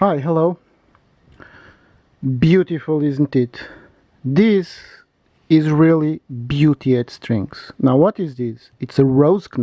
Hi, hello. Beautiful, isn't it? This is really beauty at strings. Now what is this? It's a rose knot.